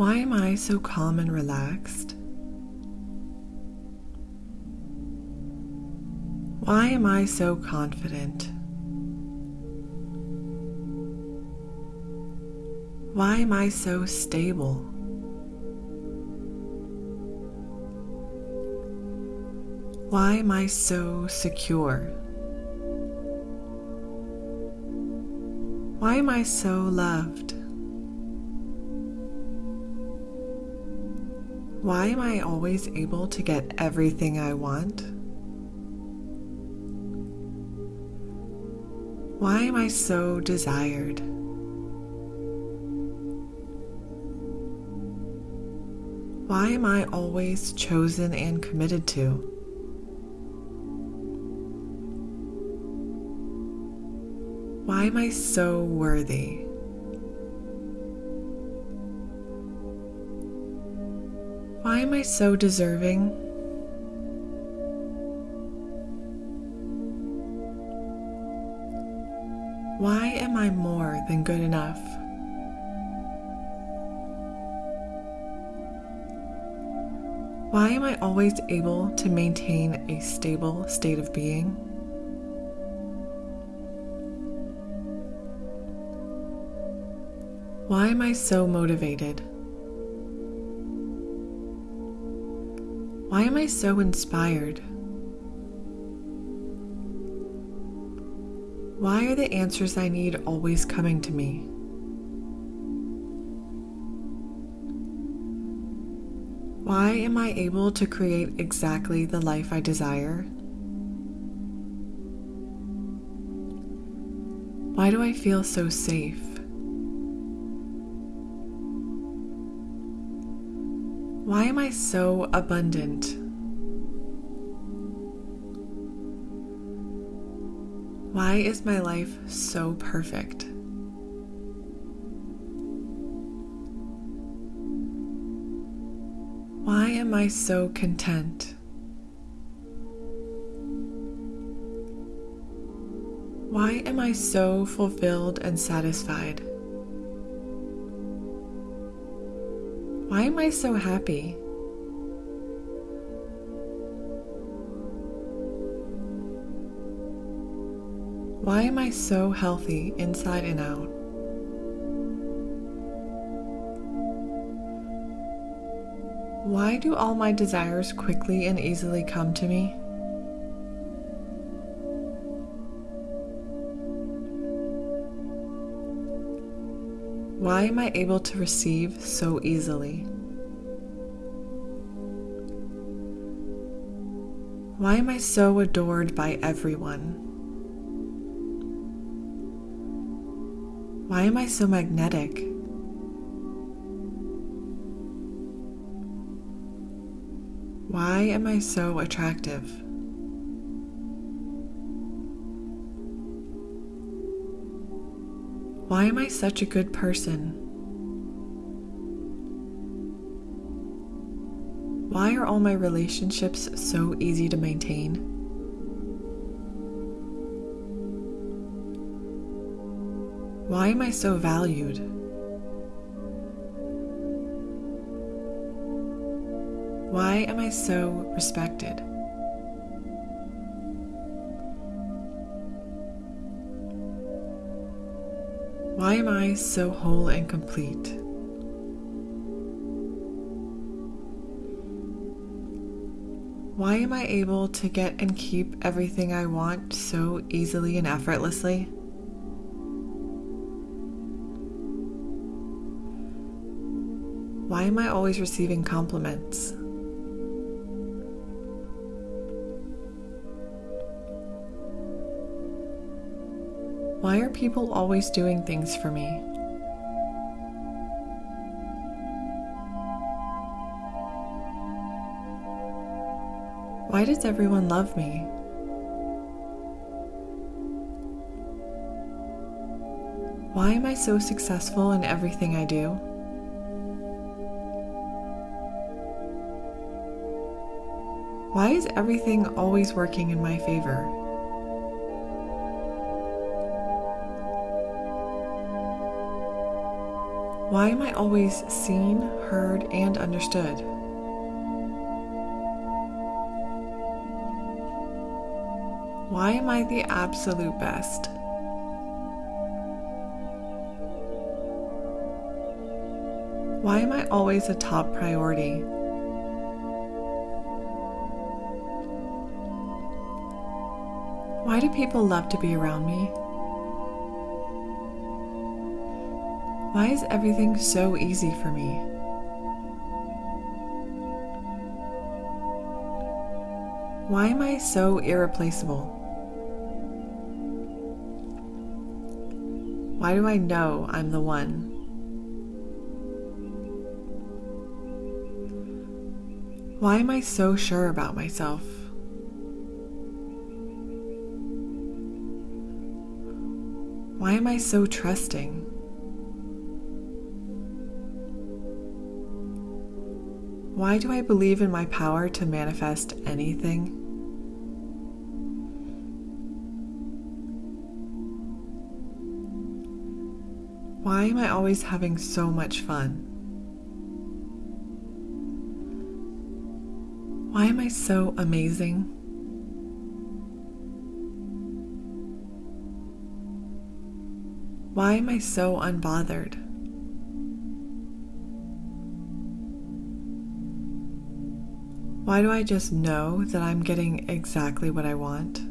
Why am I so calm and relaxed? Why am I so confident? Why am I so stable? Why am I so secure? Why am I so loved? Why am I always able to get everything I want? Why am I so desired? Why am I always chosen and committed to? Why am I so worthy? Why am I so deserving? Why am I more than good enough? Why am I always able to maintain a stable state of being? Why am I so motivated? Why am I so inspired? Why are the answers I need always coming to me? Why am I able to create exactly the life I desire? Why do I feel so safe? Why am I so abundant? Why is my life so perfect? Why am I so content? Why am I so fulfilled and satisfied? Why am I so happy? Why am I so healthy inside and out? Why do all my desires quickly and easily come to me? Why am I able to receive so easily? Why am I so adored by everyone? Why am I so magnetic? Why am I so attractive? Why am I such a good person? Why are all my relationships so easy to maintain? Why am I so valued? Why am I so respected? Why am I so whole and complete? Why am I able to get and keep everything I want so easily and effortlessly? Why am I always receiving compliments? Why are people always doing things for me? Why does everyone love me? Why am I so successful in everything I do? Why is everything always working in my favor? Why am I always seen, heard, and understood? Why am I the absolute best? Why am I always a top priority? Why do people love to be around me? Why is everything so easy for me? Why am I so irreplaceable? Why do I know I'm the one? Why am I so sure about myself? Why am I so trusting? Why do I believe in my power to manifest anything? Why am I always having so much fun? Why am I so amazing? Why am I so unbothered? Why do I just know that I'm getting exactly what I want?